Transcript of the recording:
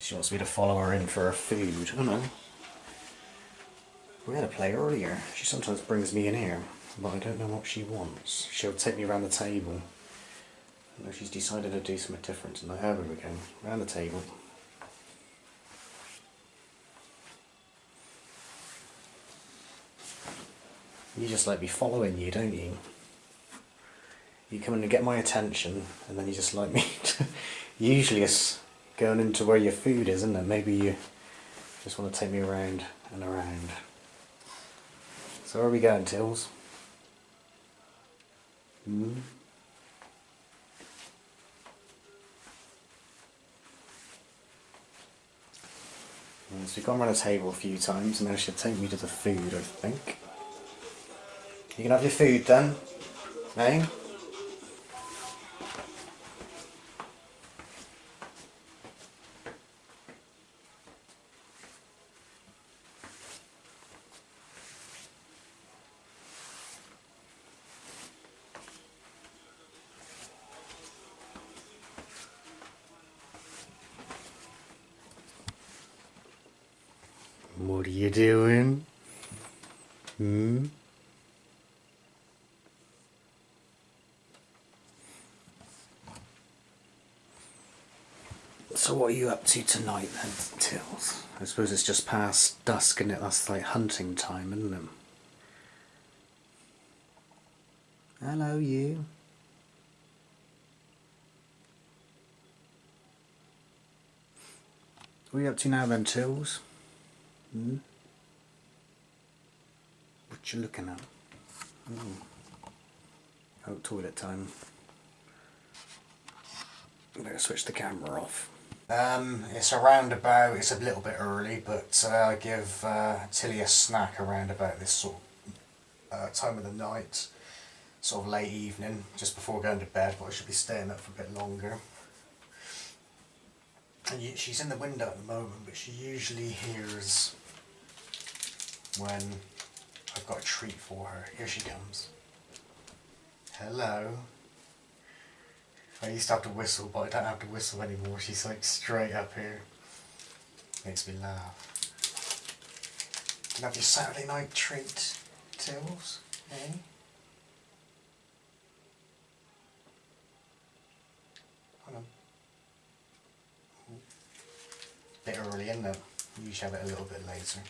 She wants me to follow her in for her food. Oh, I know. We had a play earlier. She sometimes brings me in here, but I don't know what she wants. She'll take me around the table. I know she's decided to do something different tonight. Oh, here we go. Round the table. You just like me following you, don't you? You come in and get my attention, and then you just like me to... Usually it's going into where your food is, isn't it? Maybe you just want to take me around and around. So where are we going, Tills? Hmm? So we've gone around the table a few times and now she'll take me to the food, I think. You can have your food then, eh? What are you doing? Hmm? So what are you up to tonight then, Tills? I suppose it's just past dusk and it? That's like hunting time, isn't it? Hello, you. What are you up to now then, Tills? Hmm? What you looking at? Oh. oh, toilet time. Better switch the camera off. Um, it's around about, it's a little bit early, but uh, I give uh, Tilly a snack around about this sort of uh, time of the night, sort of late evening, just before going to bed, but I should be staying up for a bit longer. And she's in the window at the moment, but she usually hears when I've got a treat for her. Here she comes. Hello. I used to have to whistle, but I don't have to whistle anymore. She's like straight up here. Makes me laugh. Can have your Saturday night treat, Tills? Eh? Hold. Bit early, isn't it? You usually have it a little bit later.